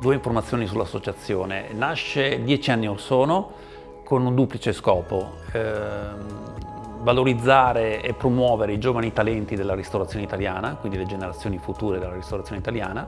due informazioni sull'associazione. Nasce dieci anni or sono con un duplice scopo. Eh, valorizzare e promuovere i giovani talenti della ristorazione italiana, quindi le generazioni future della ristorazione italiana,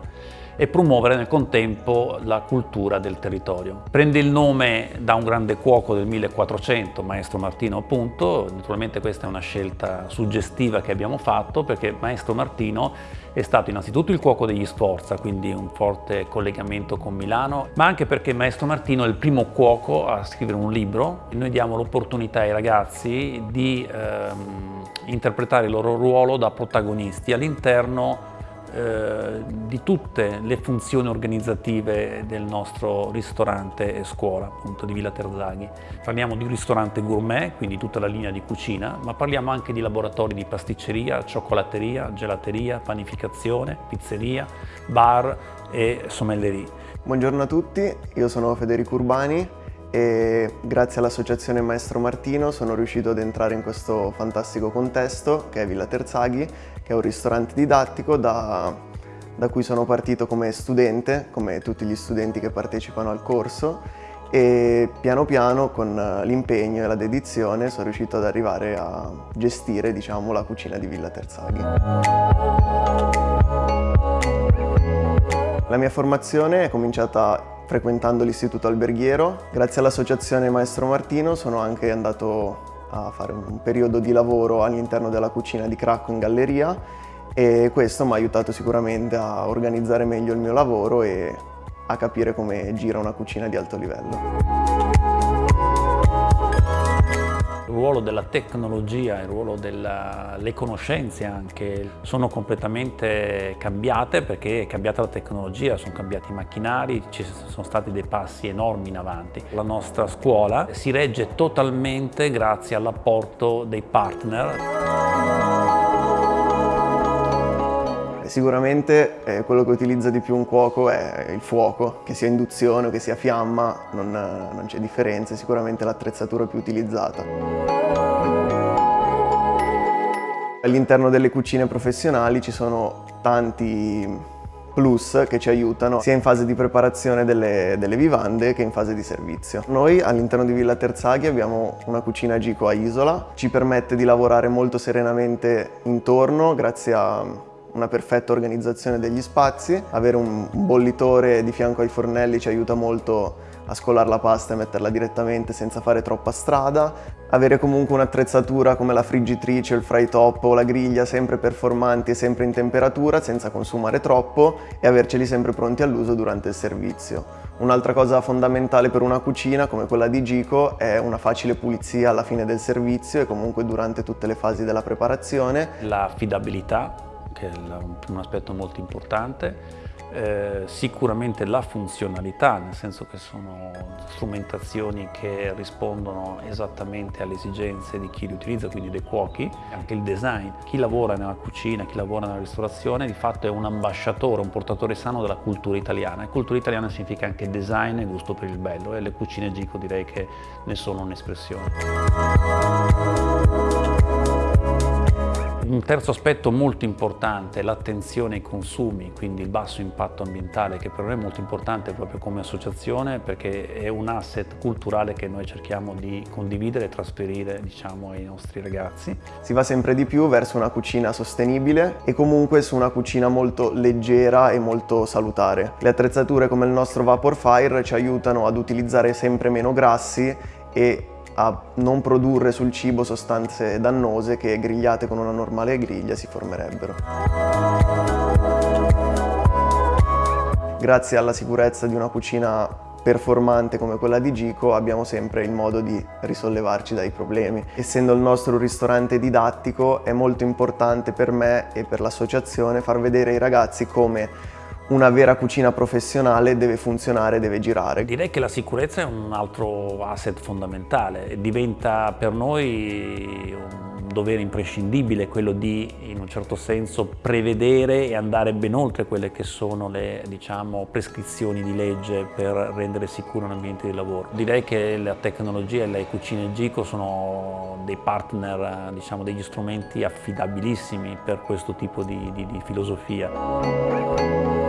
e promuovere nel contempo la cultura del territorio. Prende il nome da un grande cuoco del 1400, Maestro Martino appunto, naturalmente questa è una scelta suggestiva che abbiamo fatto perché Maestro Martino è stato innanzitutto il cuoco degli Sforza, quindi un forte collegamento con Milano, ma anche perché Maestro Martino è il primo cuoco a scrivere un libro e noi diamo l'opportunità ai ragazzi di ehm, interpretare il loro ruolo da protagonisti all'interno eh, di tutte le funzioni organizzative del nostro ristorante e scuola, appunto di Villa Terzaghi. Parliamo di un ristorante gourmet, quindi tutta la linea di cucina, ma parliamo anche di laboratori di pasticceria, cioccolateria, gelateria, panificazione, pizzeria, bar e sommellerie. Buongiorno a tutti, io sono Federico Urbani e grazie all'associazione Maestro Martino sono riuscito ad entrare in questo fantastico contesto che è Villa Terzaghi, che è un ristorante didattico da, da cui sono partito come studente, come tutti gli studenti che partecipano al corso e piano piano con l'impegno e la dedizione sono riuscito ad arrivare a gestire diciamo, la cucina di Villa Terzaghi. La mia formazione è cominciata frequentando l'istituto alberghiero. Grazie all'associazione Maestro Martino sono anche andato a fare un periodo di lavoro all'interno della cucina di Cracco in galleria e questo mi ha aiutato sicuramente a organizzare meglio il mio lavoro e a capire come gira una cucina di alto livello ruolo della tecnologia, il ruolo delle conoscenze anche sono completamente cambiate perché è cambiata la tecnologia, sono cambiati i macchinari, ci sono stati dei passi enormi in avanti. La nostra scuola si regge totalmente grazie all'apporto dei partner. Sicuramente eh, quello che utilizza di più un cuoco è il fuoco, che sia induzione o che sia fiamma, non, non c'è differenza, è sicuramente l'attrezzatura più utilizzata. All'interno delle cucine professionali ci sono tanti plus che ci aiutano sia in fase di preparazione delle, delle vivande che in fase di servizio. Noi all'interno di Villa Terzaghi abbiamo una cucina Gico a isola, ci permette di lavorare molto serenamente intorno grazie a una perfetta organizzazione degli spazi, avere un bollitore di fianco ai fornelli ci aiuta molto a scolare la pasta e metterla direttamente senza fare troppa strada, avere comunque un'attrezzatura come la friggitrice, il fry top o la griglia sempre performanti e sempre in temperatura senza consumare troppo e averceli sempre pronti all'uso durante il servizio. Un'altra cosa fondamentale per una cucina come quella di Gico è una facile pulizia alla fine del servizio e comunque durante tutte le fasi della preparazione. L'affidabilità che è un aspetto molto importante, eh, sicuramente la funzionalità, nel senso che sono strumentazioni che rispondono esattamente alle esigenze di chi li utilizza, quindi dei cuochi, anche il design. Chi lavora nella cucina, chi lavora nella ristorazione di fatto è un ambasciatore, un portatore sano della cultura italiana e cultura italiana significa anche design e gusto per il bello e le cucine Gico direi che ne sono un'espressione. Un terzo aspetto molto importante è l'attenzione ai consumi, quindi il basso impatto ambientale, che per noi è molto importante proprio come associazione perché è un asset culturale che noi cerchiamo di condividere e trasferire diciamo, ai nostri ragazzi. Si va sempre di più verso una cucina sostenibile e comunque su una cucina molto leggera e molto salutare. Le attrezzature come il nostro Vapor Fire ci aiutano ad utilizzare sempre meno grassi e a non produrre sul cibo sostanze dannose che grigliate con una normale griglia si formerebbero. Grazie alla sicurezza di una cucina performante come quella di Gico abbiamo sempre il modo di risollevarci dai problemi. Essendo il nostro ristorante didattico è molto importante per me e per l'associazione far vedere ai ragazzi come una vera cucina professionale deve funzionare, deve girare. Direi che la sicurezza è un altro asset fondamentale, diventa per noi un dovere imprescindibile quello di, in un certo senso, prevedere e andare ben oltre quelle che sono le diciamo, prescrizioni di legge per rendere sicuro un ambiente di lavoro. Direi che la tecnologia e le cucine Gico sono dei partner, diciamo, degli strumenti affidabilissimi per questo tipo di, di, di filosofia.